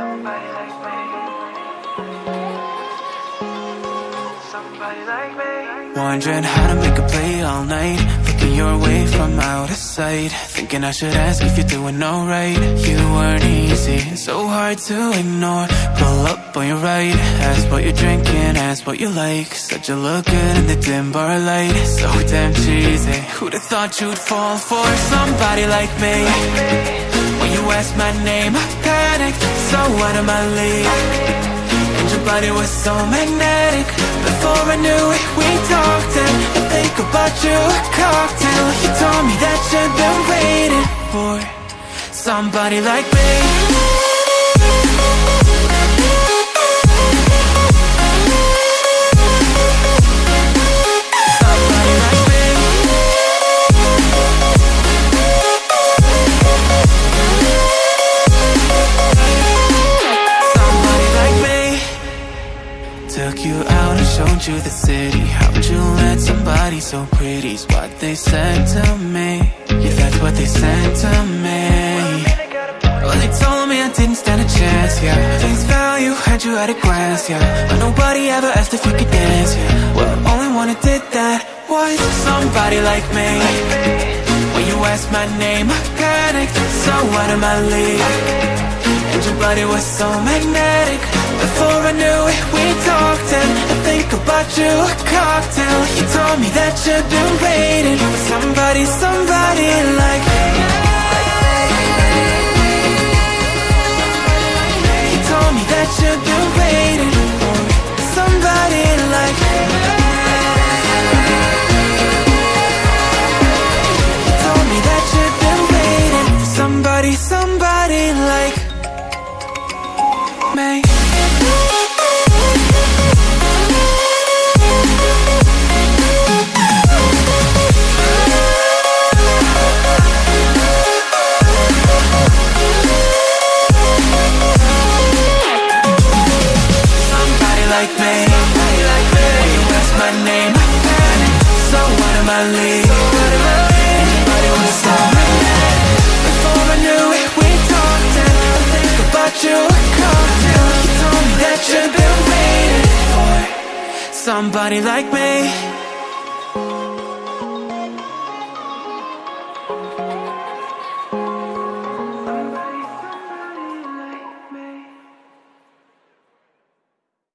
Somebody like me. Wondering how to make a play all night. Looking your way from out of sight. Thinking I should ask if you're doing alright. You weren't easy, so hard to ignore. Pull up on your right. Ask what you're drinking, ask what you like. Said you look good in the dim bar light. So damn cheesy. Who'd have thought you'd fall for somebody like me? When you asked my name, I panicked So out of my league. And your body was so magnetic. Before I knew it, we talked And I think about you, a cocktail. You told me that you've been waiting for Somebody like me You out and showed you the city. How'd you let somebody so pretty's what they said to me. Yeah, that's what they said to me. Well, they told me I didn't stand a chance, yeah. Face value, had you at a glance, yeah. But nobody ever asked if you could dance, yeah. Well, only one who did that was somebody like me. When you asked my name, I panicked. So out of my league. And your body was so magnetic Before I knew it, we talked And I think about you, a cocktail. You told me that you've been waiting For somebody, somebody like me. You told me that you've been waiting For somebody like me. You told me that you've been waiting For somebody, somebody like me like me. When you ask my name. So out of my league Anybody wanna stop me? Before I knew it, we talked And I think about you. A cocktail You told me that you've been waiting for Somebody like me